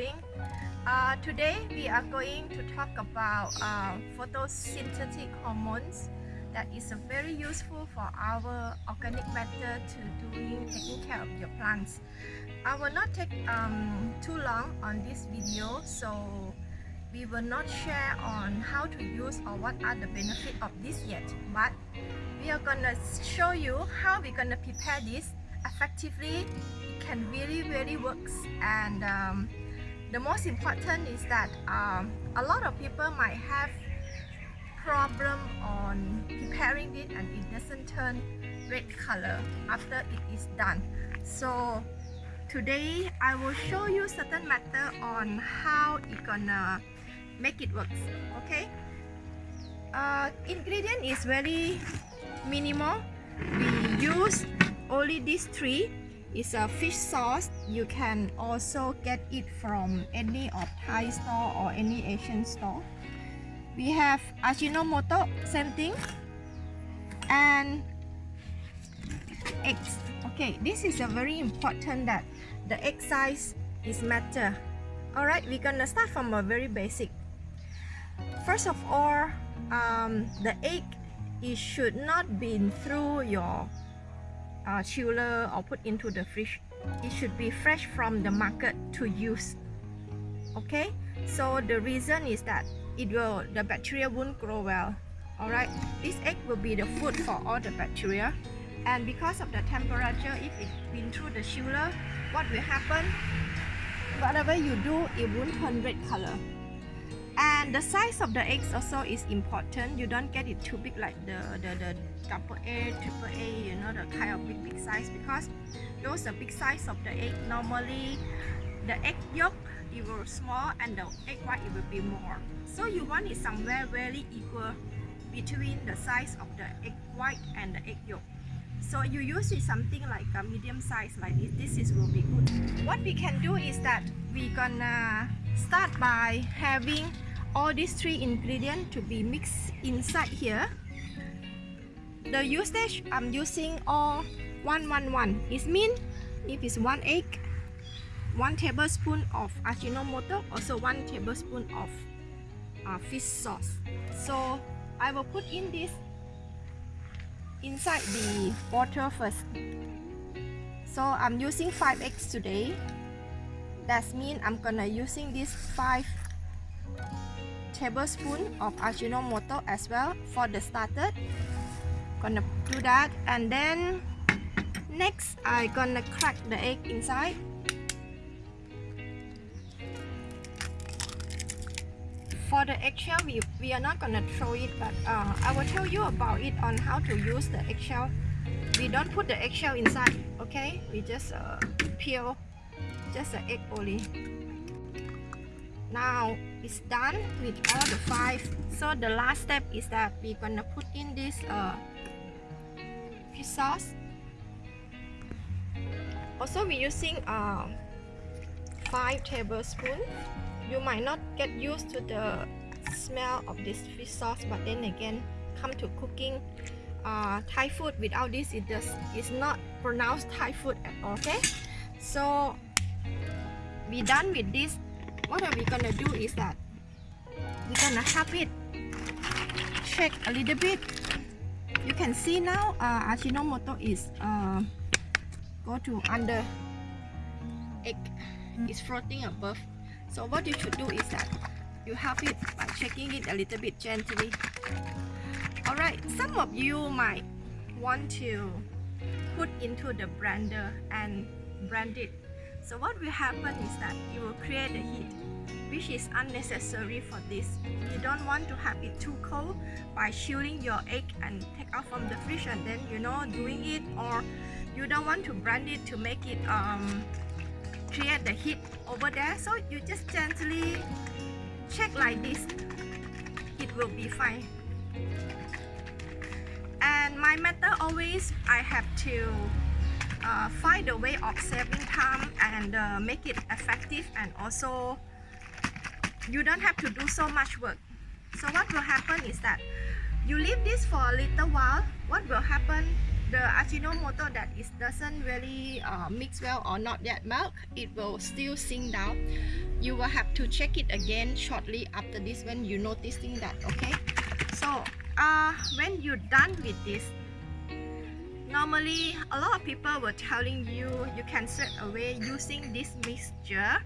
doing? Uh, today we are going to talk about uh, photosynthetic hormones that is very useful for our organic matter to doing taking care of your plants. I will not take um, too long on this video so we will not share on how to use or what are the benefits of this yet but we are gonna show you how we're gonna prepare this effectively it can really really works and um, the most important is that um, a lot of people might have problem on preparing it and it doesn't turn red color after it is done. So today I will show you certain method on how it gonna make it works okay? Uh, ingredient is very minimal. We use only these three is a fish sauce. You can also get it from any of Thai store or any Asian store. We have Ajinomoto same thing. And eggs. Okay this is a very important that the egg size is matter. All right we're gonna start from a very basic. First of all um, the egg it should not be through your uh, chiller or put into the fridge it should be fresh from the market to use. Okay? So the reason is that it will the bacteria won't grow well. All right this egg will be the food for all the bacteria. And because of the temperature if it's been through the chiller what will happen? Whatever you do it won't turn red color and the size of the eggs also is important you don't get it too big like the the, the double A, triple A, you know, the kind of big big size because those are big size of the egg. Normally, the egg yolk it will small and the egg white it will be more. So you want it somewhere very equal between the size of the egg white and the egg yolk. So you use it something like a medium size like this. This is will be good. What we can do is that we gonna start by having all these three ingredients to be mixed inside here. The usage I'm using all 111 it means if it's one egg one tablespoon of Ajinomoto also one tablespoon of uh, fish sauce. So I will put in this inside the water first. So I'm using 5 eggs today. That means I'm gonna using this 5 tablespoon of Ajinomoto as well for the starter. Gonna do that and then next I gonna crack the egg inside. For the eggshell we, we are not gonna throw it but uh, I will tell you about it on how to use the eggshell. We don't put the eggshell inside okay? We just uh, peel just the egg only. Now it's done with all the five. So the last step is that we're gonna put in this uh, fish sauce. Also we're using uh, 5 tablespoons you might not get used to the smell of this fish sauce but then again come to cooking uh, Thai food without this it does it's not pronounced Thai food at all okay? So we done with this what are we gonna do is that we're gonna have it. Shake a little bit. You can see now uh, Ajinomoto is uh, go to under egg. Is floating above. So what you should do is that you have it by shaking it a little bit gently. Alright some of you might want to put into the blender and blend it. So what will happen is that you will create a heat which is unnecessary for this. You don't want to have it too cold by chilling your egg and take out from the fridge and then you know doing it. Or you don't want to blend it to make it um, create the heat over there. So you just gently check like this. It will be fine. And my method always I have to uh, find a way of saving time and uh, make it effective and also you don't have to do so much work so what will happen is that you leave this for a little while what will happen the Ajinomoto that it doesn't really uh, mix well or not yet melt, it will still sink down. You will have to check it again shortly after this when you noticing that, okay? So, uh, when you're done with this, normally a lot of people were telling you you can straight away using this mixture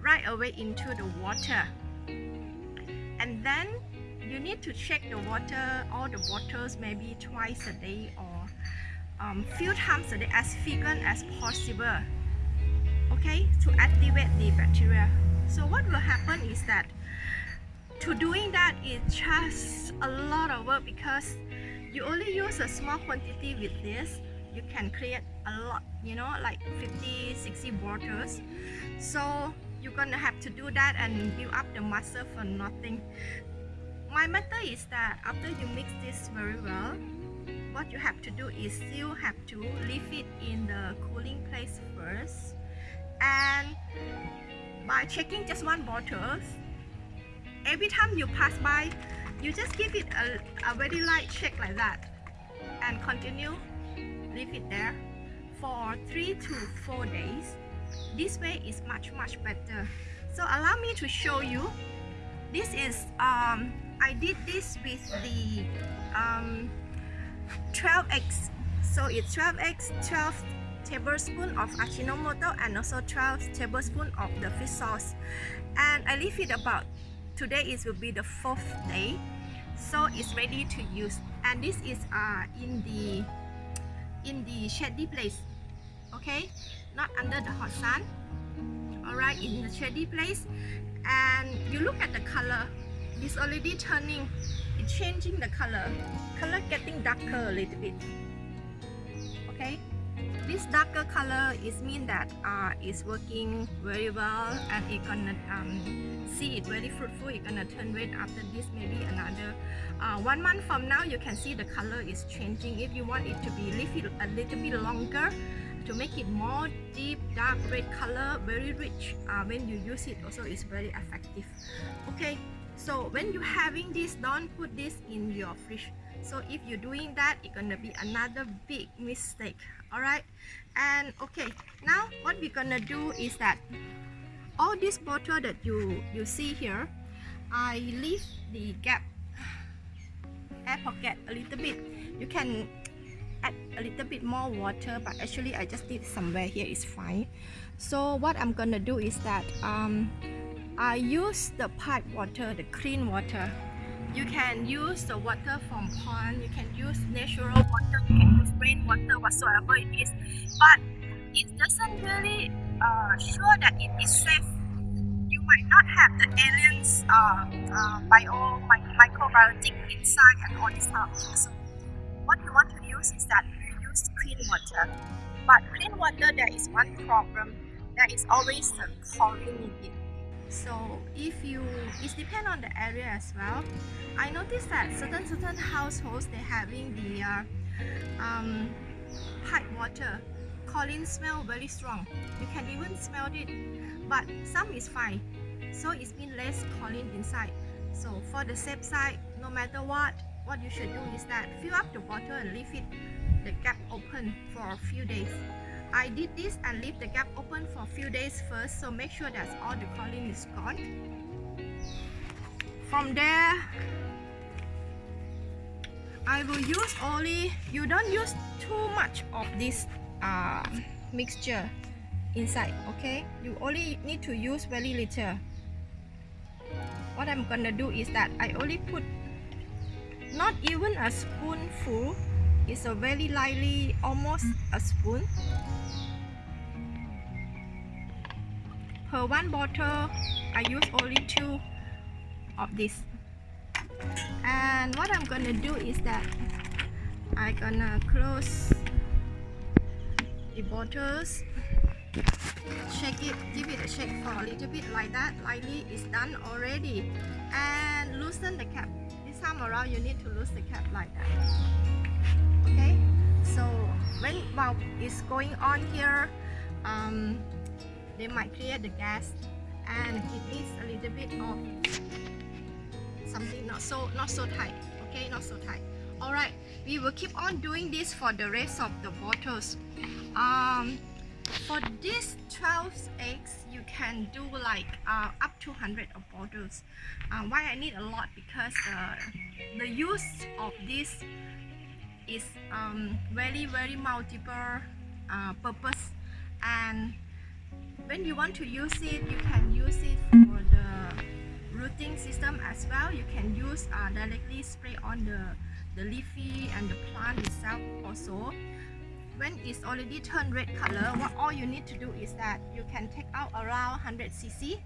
right away into the water. Then you need to check the water, all the bottles maybe twice a day or um, few times a day as frequent as possible okay to activate the bacteria. So what will happen is that to doing that it's just a lot of work because you only use a small quantity with this you can create a lot you know like 50 60 bottles. So you're gonna have to do that and build up the muscle for nothing. My method is that after you mix this very well what you have to do is you have to leave it in the cooling place first. And by checking just one bottle every time you pass by you just give it a, a very light check like that and continue leave it there for three to four days this way is much much better. So allow me to show you. This is um I did this with the um, 12 eggs so it's 12 eggs 12 tablespoon of Ajinomoto and also 12 tablespoon of the fish sauce. And I leave it about today it will be the fourth day. So it's ready to use. And this is uh, in the in the shady place. Okay not under the hot sun all right in the shady place. And you look at the color it's already turning it's changing the color color getting darker a little bit okay? This darker color is mean that uh, it's working very well and it gonna um, see it very fruitful it's gonna turn red after this maybe another uh, one month from now you can see the color is changing. If you want it to be leafy a little bit longer to make it more deep dark red color very rich uh, when you use it also is very effective. Okay so when you're having this don't put this in your fridge. So if you're doing that it's gonna be another big mistake all right and okay now what we're gonna do is that all this bottle that you you see here I leave the gap air pocket a little bit. You can a little bit more water but actually I just did somewhere here is fine so what I'm gonna do is that um, I use the pipe water, the clean water. You can use the water from pond, you can use natural water, you can use rainwater, whatsoever it is. But it doesn't really uh, sure that it is safe. You might not have the aliens uh, uh, bio, my, microbiotic inside and all this stuff. So what you want to use is that clean water. But clean water, there is one problem. There is always the chlorine in it. So if you it depends on the area as well. I noticed that certain certain households they having the uh, um, pipe water. Chlorine smell very strong. You can even smell it but some is fine. So it's been less chlorine inside. So for the safe side no matter what what you should do is that fill up the bottle and leave it the gap open for a few days. I did this and leave the gap open for a few days first so make sure that all the chlorine is gone. From there I will use only you don't use too much of this uh, mixture inside okay? You only need to use very little. What I'm gonna do is that I only put not even a spoonful it's a very lightly almost a spoon. Per one bottle I use only two of this. And what I'm gonna do is that I'm gonna close the bottles shake it give it a shake for a little bit like that. Lightly it's done already. And loosen the cap. This time around you need to loosen the cap like that okay so when while it's going on here um, they might create the gas and it needs a little bit of something not so not so tight okay not so tight Alright, we will keep on doing this for the rest of the bottles. Um, for these 12 eggs, you can do like uh, up to 100 of bottles. Uh, why I need a lot? Because uh, the use of this is um, very very multiple uh, purpose. And when you want to use it you can use it for the rooting system as well. You can use uh, directly spray on the the leafy and the plant itself also. When it's already turned red color what all you need to do is that you can take out around 100 cc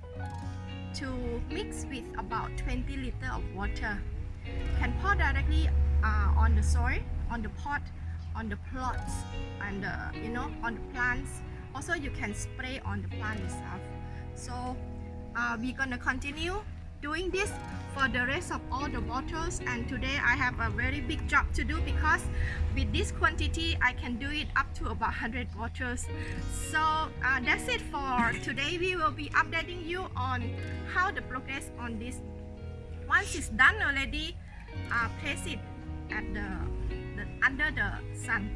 to mix with about 20 liter of water. You can pour directly uh, on the soil on the pot on the plots and uh, you know on the plants. Also you can spray on the plant itself. So uh, we're gonna continue doing this for the rest of all the bottles. And today I have a very big job to do because with this quantity I can do it up to about 100 bottles. So uh, that's it for today. We will be updating you on how the progress on this. Once it's done already uh, place it at the, the under the sun.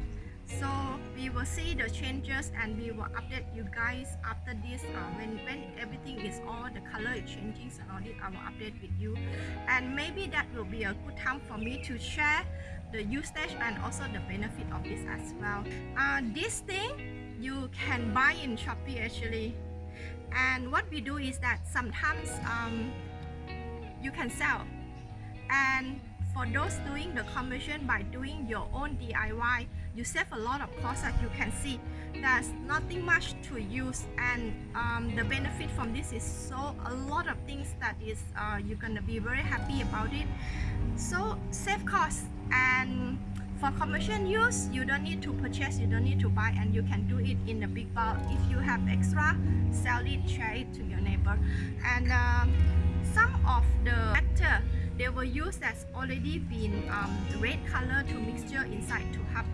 So we will see the changes and we will update you guys after this uh, when when everything is all the color is changing and all I will update with you. And maybe that will be a good time for me to share the usage and also the benefit of this as well. Uh, this thing you can buy in Shopee actually. And what we do is that sometimes um, you can sell. And for those doing the conversion by doing your own DIY you save a lot of cost as you can see. There's nothing much to use and um, the benefit from this is so a lot of things that is uh, you're gonna be very happy about it. So save cost and for commercial use you don't need to purchase you don't need to buy and you can do it in a big bulk. If you have extra sell it share it to your neighbor. And uh, some of the matter they will use that's already been um, red color to mixture inside to help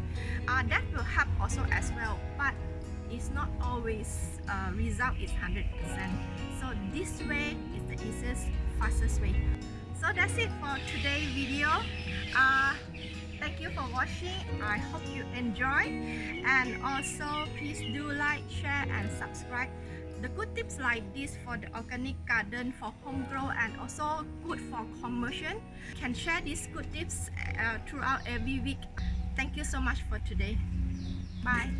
uh, that will help also as well but it's not always uh, result is 100% so this way is the easiest fastest way. So that's it for today's video. Uh, thank you for watching. I hope you enjoy. And also please do like share and subscribe the good tips like this for the organic garden for home grow and also good for commercial can share these good tips uh, throughout every week. Thank you so much for today. Bye